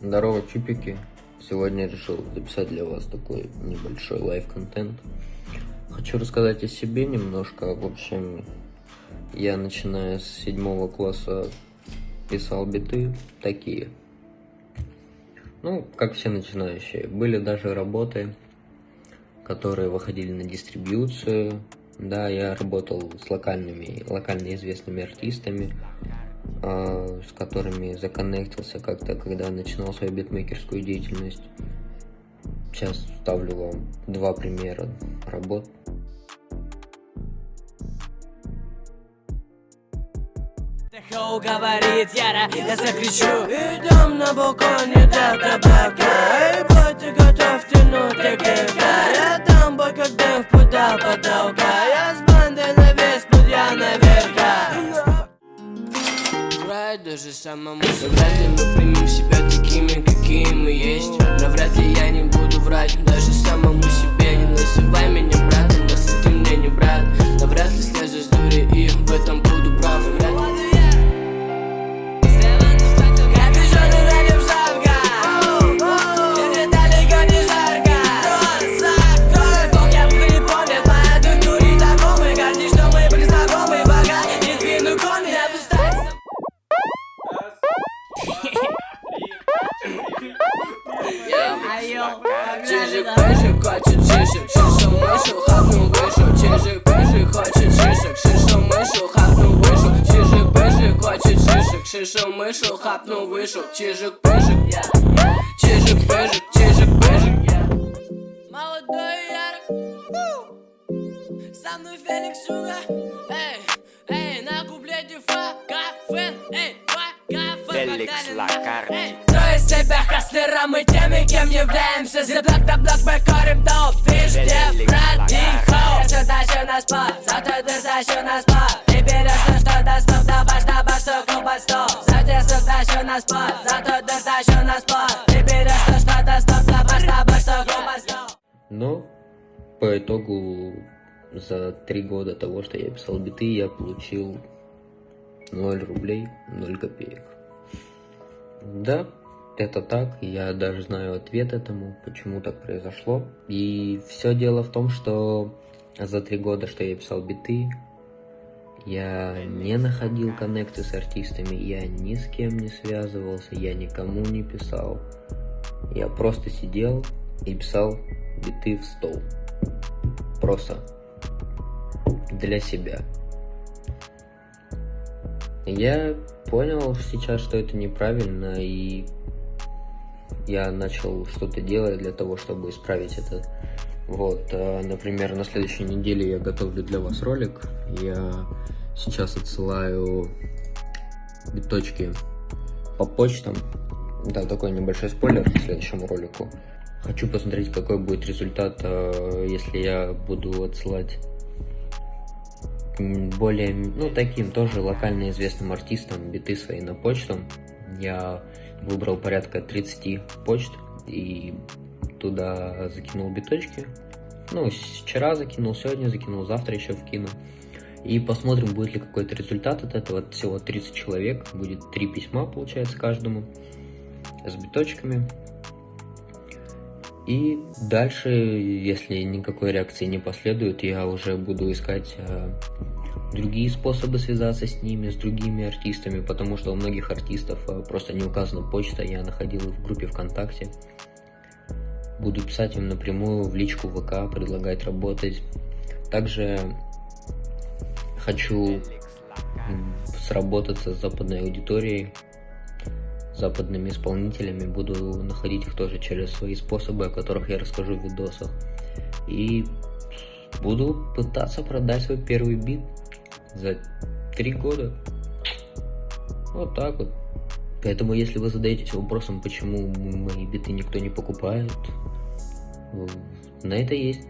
Здорово, чипики! Сегодня решил записать для вас такой небольшой live-контент. Хочу рассказать о себе немножко. В общем, я начиная с седьмого класса писал биты такие. Ну, как все начинающие. Были даже работы, которые выходили на дистрибьюцию. Да, я работал с локальными, локально известными артистами. А, с которыми законнектился как-то, когда начинал свою битмейкерскую деятельность. Сейчас ставлю вам два примера работ. Хоу говорит Яра, я закричу Идем на балконе до табака Эй, Шишел, мышел, хапнул, вышел. Чижик, пыжик, Чижик, пыжик, чижик, пыжик Молодой ярок Со мной Феликс Суга. Эй, эй, на куплете фа, кафе Эй, фа, кафе. Феликс Лакарди. из себя хастлера Мы теми, кем являемся. За блок на блок мы корим доп Везде брат и хоу Я все тащу на спот Зато ты тащу на спот Ты берешь то, что доступ на Зато тащу на спот Ты берешь то, что доступ Давай, давай, суку под стол Ну, по итогу за три года того, что я писал биты, я получил 0 рублей, 0 копеек. Да, это так, я даже знаю ответ этому, почему так произошло. И все дело в том, что за три года, что я писал биты, я не находил коннекты с артистами, я ни с кем не связывался, я никому не писал. Я просто сидел и писал биты в стол. Просто. Для себя. Я понял сейчас, что это неправильно, и я начал что-то делать для того, чтобы исправить это. Вот, а, например, на следующей неделе я готовлю для вас ролик. Я сейчас отсылаю биточки по почтам. Да, такой небольшой спойлер к следующему ролику. Хочу посмотреть, какой будет результат, а, если я буду отсылать более, ну, таким тоже локально известным артистам биты свои на почту. Я выбрал порядка 30 почт и туда закинул биточки. Ну, вчера закинул, сегодня закинул, завтра еще вкину. И посмотрим, будет ли какой-то результат от этого. Всего 30 человек, будет 3 письма, получается, каждому с биточками. И дальше, если никакой реакции не последует, я уже буду искать э, другие способы связаться с ними, с другими артистами, потому что у многих артистов э, просто не указана почта, я находил в группе ВКонтакте. Буду писать им напрямую в личку ВК, предлагать работать. Также хочу сработаться с западной аудиторией, западными исполнителями, буду находить их тоже через свои способы, о которых я расскажу в видосах. И буду пытаться продать свой первый бит за три года. Вот так вот. Поэтому, если вы задаетесь вопросом, почему мои биты никто не покупает, на это есть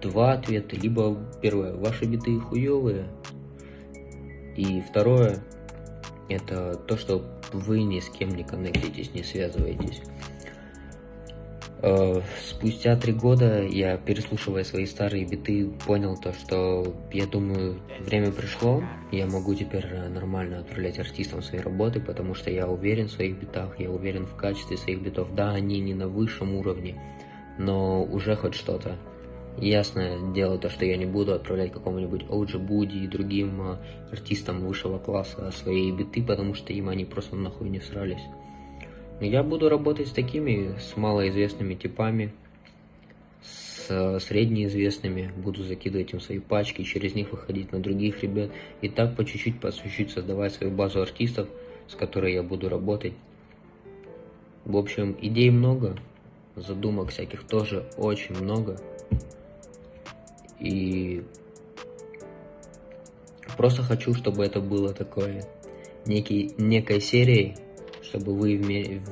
два ответа. Либо первое, ваши биты хуевые. И второе, это то, что вы ни с кем не коннектитесь, не связываетесь. Э, спустя три года я, переслушивая свои старые биты, понял то, что, я думаю, время пришло, я могу теперь нормально отправлять артистам свои работы, потому что я уверен в своих битах, я уверен в качестве своих битов. Да, они не на высшем уровне, но уже хоть что-то. Ясное дело то, что я не буду отправлять какому-нибудь OG Буди и другим э, артистам высшего класса свои биты, потому что им они просто нахуй не срались. Я буду работать с такими, с малоизвестными типами, с э, среднеизвестными, буду закидывать им свои пачки, через них выходить на других ребят, и так по чуть-чуть, по чуть-чуть создавать свою базу артистов, с которой я буду работать. В общем, идей много, задумок всяких тоже очень много. И просто хочу, чтобы это было такое, некий, некой серией, чтобы вы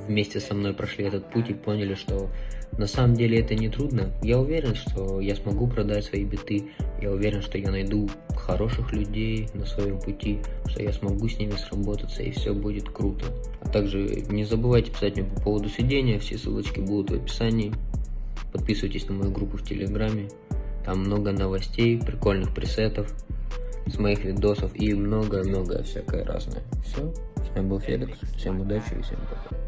вместе со мной прошли этот путь и поняли, что на самом деле это не трудно. Я уверен, что я смогу продать свои биты, я уверен, что я найду хороших людей на своем пути, что я смогу с ними сработаться и все будет круто. Также не забывайте писать мне по поводу сведения, все ссылочки будут в описании. Подписывайтесь на мою группу в Телеграме, там много новостей, прикольных пресетов с моих видосов и много-много всякое разное. Все. С вами был Феликс. Всем удачи и всем пока.